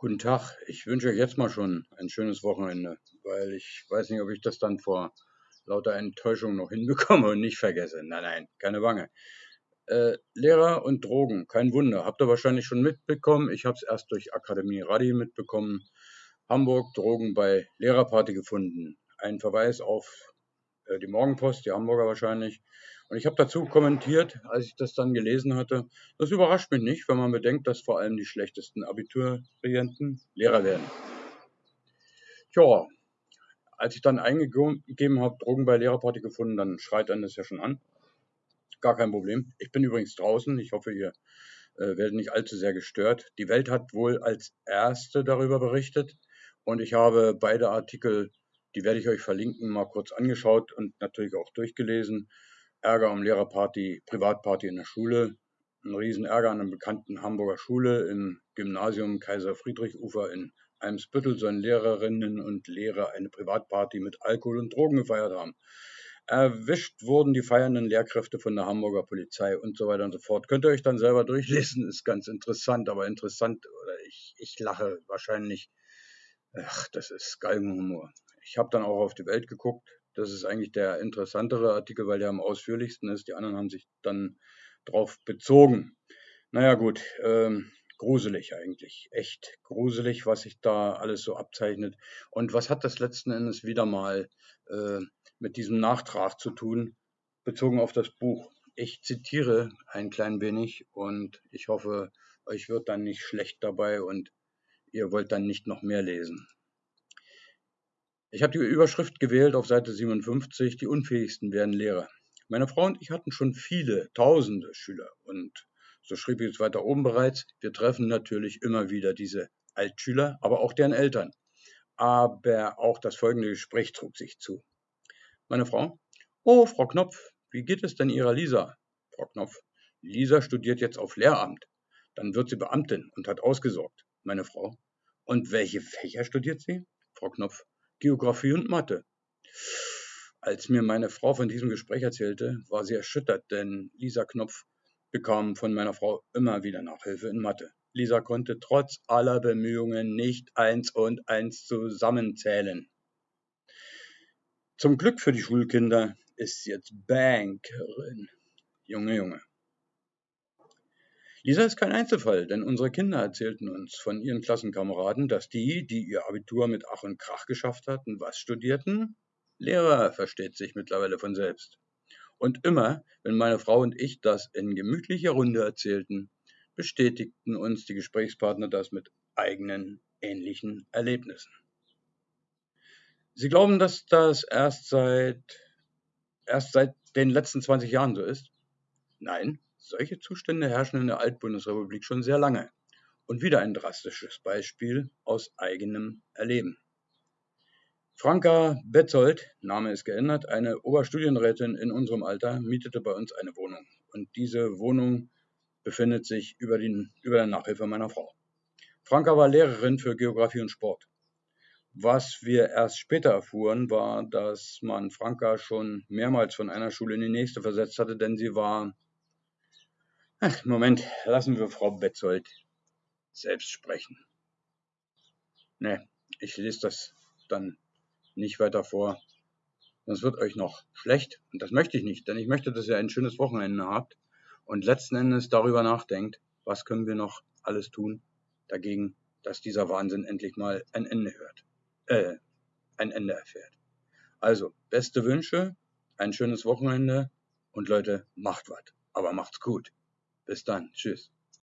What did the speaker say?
Guten Tag. Ich wünsche euch jetzt mal schon ein schönes Wochenende, weil ich weiß nicht, ob ich das dann vor lauter Enttäuschung noch hinbekomme und nicht vergesse. Nein, nein, keine Wange. Äh, Lehrer und Drogen, kein Wunder. Habt ihr wahrscheinlich schon mitbekommen. Ich habe es erst durch Akademie Radi mitbekommen. Hamburg, Drogen bei Lehrerparty gefunden. Ein Verweis auf die Morgenpost, die Hamburger wahrscheinlich. Und ich habe dazu kommentiert, als ich das dann gelesen hatte, das überrascht mich nicht, wenn man bedenkt, dass vor allem die schlechtesten Abiturienten Lehrer werden. Tja, als ich dann eingegeben habe, Drogen bei Lehrerparty gefunden, dann schreit einen das ja schon an. Gar kein Problem. Ich bin übrigens draußen. Ich hoffe, ihr äh, werdet nicht allzu sehr gestört. Die Welt hat wohl als erste darüber berichtet und ich habe beide Artikel, die werde ich euch verlinken, mal kurz angeschaut und natürlich auch durchgelesen. Ärger um Lehrerparty, Privatparty in der Schule, ein Riesenärger an einer bekannten Hamburger Schule im Gymnasium Kaiser Friedrich Ufer in Eimsbüttel sollen Lehrerinnen und Lehrer eine Privatparty mit Alkohol und Drogen gefeiert haben. Erwischt wurden die feiernden Lehrkräfte von der Hamburger Polizei und so weiter und so fort. Könnt ihr euch dann selber durchlesen, ist ganz interessant, aber interessant, oder ich, ich lache wahrscheinlich. Ach, das ist Galgenhumor. Ich habe dann auch auf die Welt geguckt, das ist eigentlich der interessantere Artikel, weil der am ausführlichsten ist. Die anderen haben sich dann drauf bezogen. Naja gut, ähm, gruselig eigentlich. Echt gruselig, was sich da alles so abzeichnet. Und was hat das letzten Endes wieder mal äh, mit diesem Nachtrag zu tun, bezogen auf das Buch? Ich zitiere ein klein wenig und ich hoffe, euch wird dann nicht schlecht dabei und ihr wollt dann nicht noch mehr lesen. Ich habe die Überschrift gewählt auf Seite 57, die Unfähigsten werden Lehrer. Meine Frau und ich hatten schon viele, tausende Schüler und so schrieb ich es weiter oben bereits, wir treffen natürlich immer wieder diese Altschüler, aber auch deren Eltern. Aber auch das folgende Gespräch trug sich zu. Meine Frau, oh, Frau Knopf, wie geht es denn Ihrer Lisa? Frau Knopf, Lisa studiert jetzt auf Lehramt. Dann wird sie Beamtin und hat ausgesorgt. Meine Frau, und welche Fächer studiert sie? Frau Knopf, Geographie und Mathe. Als mir meine Frau von diesem Gespräch erzählte, war sie erschüttert, denn Lisa Knopf bekam von meiner Frau immer wieder Nachhilfe in Mathe. Lisa konnte trotz aller Bemühungen nicht eins und eins zusammenzählen. Zum Glück für die Schulkinder ist sie jetzt Bankerin. Junge, Junge. Lisa ist kein Einzelfall, denn unsere Kinder erzählten uns von ihren Klassenkameraden, dass die, die ihr Abitur mit Ach und Krach geschafft hatten, was studierten? Lehrer, versteht sich mittlerweile von selbst. Und immer, wenn meine Frau und ich das in gemütlicher Runde erzählten, bestätigten uns die Gesprächspartner das mit eigenen ähnlichen Erlebnissen. Sie glauben, dass das erst seit, erst seit den letzten 20 Jahren so ist? Nein, solche Zustände herrschen in der Altbundesrepublik schon sehr lange. Und wieder ein drastisches Beispiel aus eigenem Erleben. Franka Betzold, Name ist geändert, eine Oberstudienrätin in unserem Alter, mietete bei uns eine Wohnung. Und diese Wohnung befindet sich über, den, über der Nachhilfe meiner Frau. Franka war Lehrerin für Geografie und Sport. Was wir erst später erfuhren, war, dass man Franka schon mehrmals von einer Schule in die nächste versetzt hatte, denn sie war Ach, Moment, lassen wir Frau Betzold selbst sprechen. Ne, ich lese das dann nicht weiter vor. Sonst wird euch noch schlecht. Und das möchte ich nicht, denn ich möchte, dass ihr ein schönes Wochenende habt und letzten Endes darüber nachdenkt, was können wir noch alles tun dagegen, dass dieser Wahnsinn endlich mal ein Ende hört. Äh, ein Ende erfährt. Also, beste Wünsche, ein schönes Wochenende und Leute, macht was. Aber macht's gut. Bis dann. Tschüss.